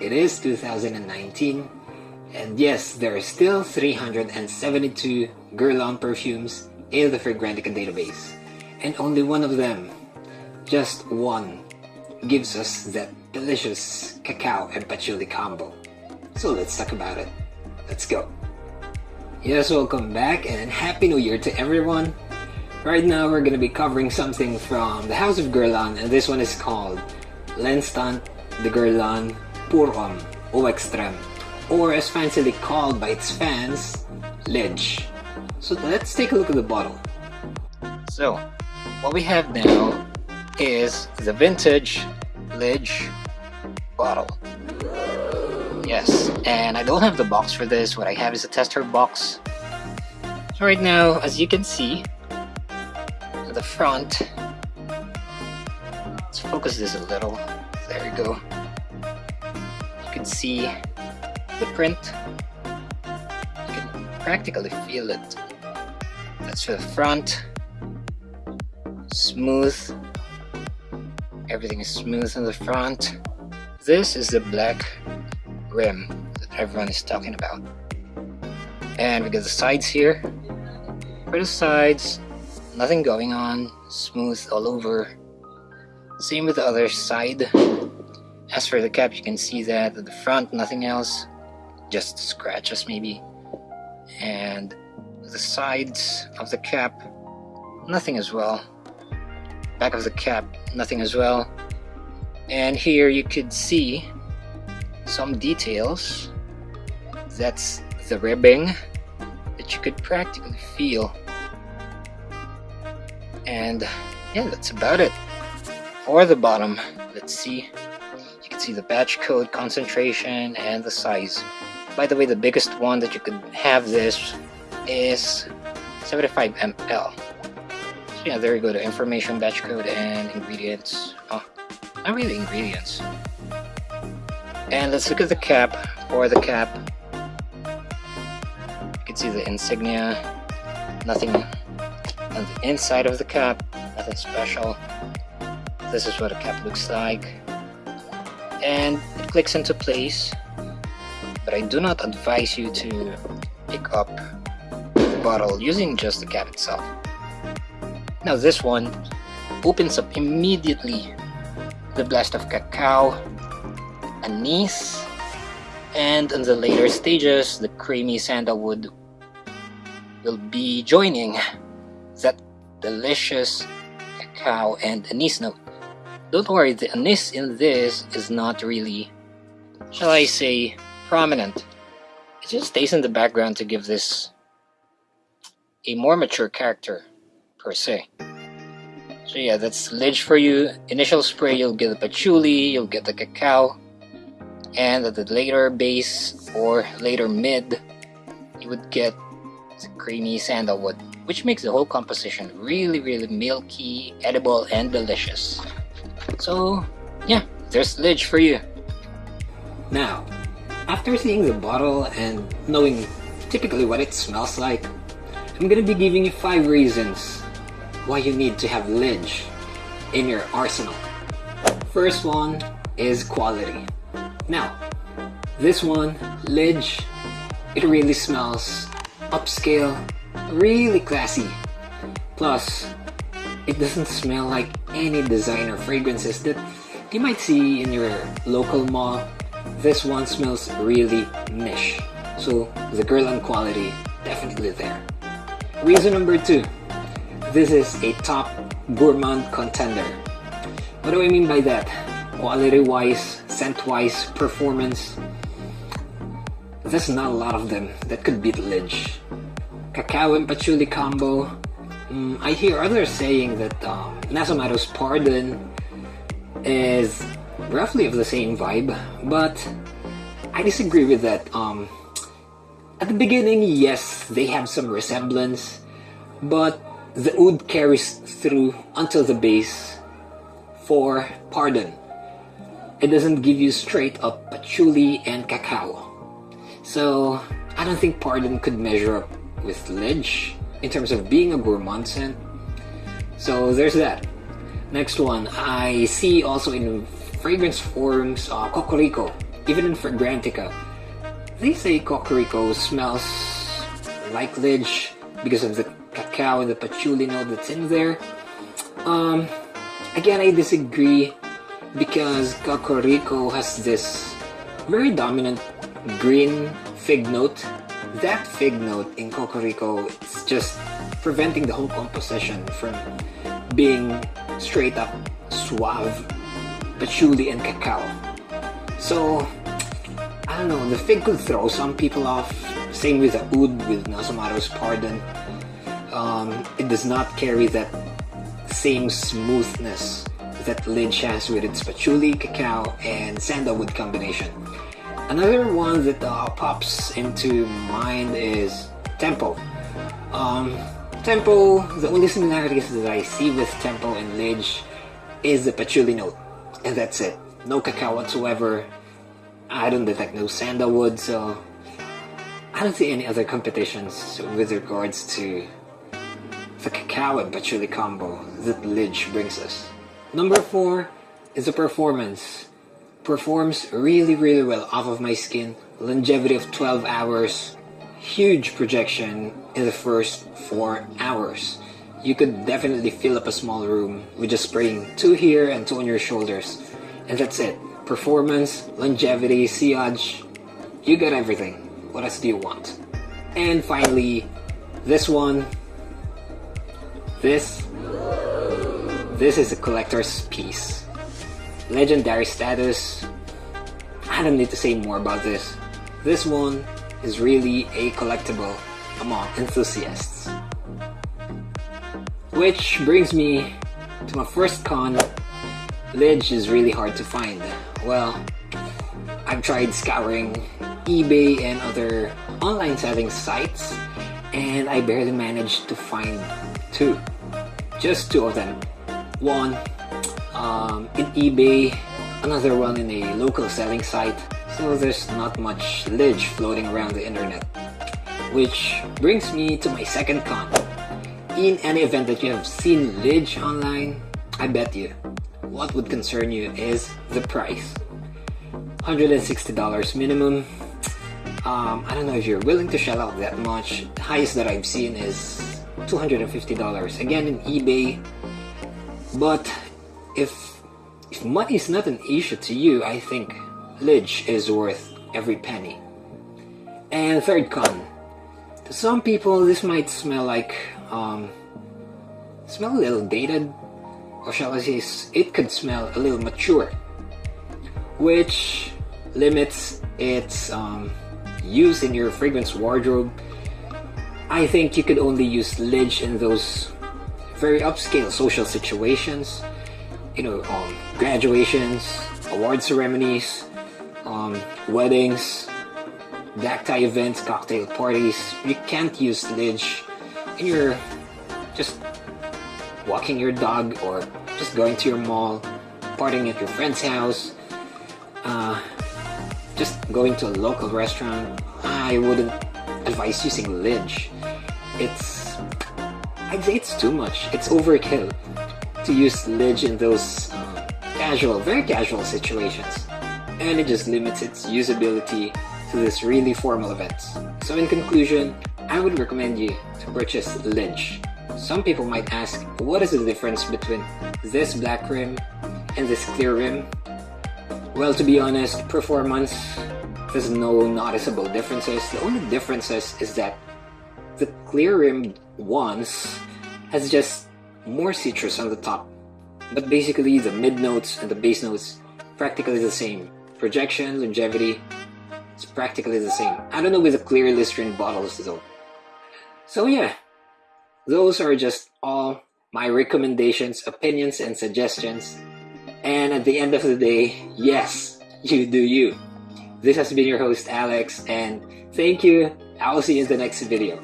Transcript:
It is 2019, and yes, there are still 372 Guerlain perfumes in the Fragrantica database, and only one of them, just one, gives us that delicious cacao and patchouli combo. So let's talk about it. Let's go. Yes, welcome back and Happy New Year to everyone. Right now we're going to be covering something from the House of Guerlain and this one is called L'Instant de Guerlain Eau Extreme or as fancily called by its fans, Ledge. So let's take a look at the bottle. So, what we have now is the vintage Ledge bottle. Yes, and I don't have the box for this. What I have is a tester box. So right now, as you can see, the front, let's focus this a little. There we go. You can see the print. You can practically feel it. That's for the front. Smooth. Everything is smooth in the front. This is the black rim that everyone is talking about. And we got the sides here. For the sides, nothing going on, smooth all over. Same with the other side. As for the cap, you can see that at the front, nothing else, just scratches maybe. And the sides of the cap, nothing as well. Back of the cap, nothing as well. And here you could see some details. That's the ribbing that you could practically feel. And yeah, that's about it. For the bottom, let's see. See the batch code, concentration, and the size. By the way, the biggest one that you could have this is 75 ml. So yeah, there you go, the information, batch code, and ingredients. Oh, not really ingredients. And let's look at the cap or the cap. You can see the insignia, nothing on the inside of the cap, nothing special. This is what a cap looks like. And it clicks into place, but I do not advise you to pick up the bottle using just the cap itself. Now this one opens up immediately the blast of cacao anise and in the later stages the creamy sandalwood will be joining that delicious cacao and anise note don't worry the anise in this is not really shall I say prominent. It just stays in the background to give this a more mature character per se. So yeah that's Lidge for you. Initial spray you'll get the patchouli you'll get the cacao and at the later base or later mid you would get creamy sandalwood which makes the whole composition really really milky edible and delicious so yeah there's Lidge for you. Now after seeing the bottle and knowing typically what it smells like I'm gonna be giving you five reasons why you need to have Lidge in your arsenal. First one is quality. Now, this one, Lidge, it really smells upscale, really classy. Plus, it doesn't smell like any designer fragrances that you might see in your local mall. This one smells really niche. So the Guerlain quality definitely there. Reason number two, this is a top gourmand contender. What do I mean by that? Quality wise, scent-wise performance, there's not a lot of them that could beat Lidge. Cacao and patchouli combo, mm, I hear others saying that um, Pardon is roughly of the same vibe, but I disagree with that. Um, at the beginning, yes, they have some resemblance, but the oud carries through until the base for Pardon it doesn't give you straight up patchouli and cacao. So I don't think Pardon could measure up with Lidge in terms of being a gourmand scent. So there's that. Next one, I see also in fragrance forums uh, Kokorico. even in Fragrantica, they say Kokorico smells like Lidge because of the cacao and the patchouli note that's in there. Um, again, I disagree because Kokorico has this very dominant green fig note. That fig note in Kokorico is just preventing the whole composition from being straight up suave patchouli and cacao. So, I don't know, the fig could throw some people off. Same with the oud with Nasomatto's Pardon. Um, it does not carry that same smoothness that Lidge has with its patchouli, cacao, and sandalwood combination. Another one that uh, pops into mind is Tempo. Um, Tempo, the only similarities that I see with Tempo and Lidge is the patchouli note, and that's it. No cacao whatsoever. I don't detect no sandalwood, so I don't see any other competitions with regards to the cacao and patchouli combo that Lidge brings us. Number four is the performance. Performs really really well off of my skin. Longevity of 12 hours. Huge projection in the first 4 hours. You could definitely fill up a small room with just spraying two here and two on your shoulders. And that's it. Performance, longevity, sillage, you got everything. What else do you want? And finally, this one. This. This is a collector's piece. Legendary status. I don't need to say more about this. This one is really a collectible among enthusiasts. Which brings me to my first con Lidge is really hard to find. Well, I've tried scouring eBay and other online selling sites and I barely managed to find two. Just two of them. One um, in eBay, another one in a local selling site. So there's not much Lidge floating around the internet. Which brings me to my second con. In any event that you have seen Lidge online, I bet you what would concern you is the price. $160 minimum. Um, I don't know if you're willing to shell out that much. The highest that I've seen is $250. Again in eBay. But if if money is not an issue to you, I think Lidge is worth every penny. And third con. To some people, this might smell like, um, smell a little dated, or shall I say, it could smell a little mature, which limits its um, use in your fragrance wardrobe. I think you could only use Lidge in those very upscale social situations, you know, um, graduations, award ceremonies, um, weddings, black tie events, cocktail parties. You can't use Lidge you're just walking your dog or just going to your mall, partying at your friend's house, uh, just going to a local restaurant, I wouldn't advise using Lidge. It's, I'd say it's too much. It's overkill to use Lidge in those uh, casual, very casual situations. And it just limits its usability to this really formal events. So in conclusion, I would recommend you to purchase Lidge. Some people might ask, what is the difference between this black rim and this clear rim? Well, to be honest, performance, there's no noticeable differences. The only differences is that the clear rim ones has just more citrus on the top. But basically, the mid notes and the base notes practically the same. Projection, longevity, it's practically the same. I don't know with the clear Listerine bottles though. So yeah, those are just all my recommendations, opinions, and suggestions. And at the end of the day, yes, you do you. This has been your host, Alex, and thank you. I will see you in the next video.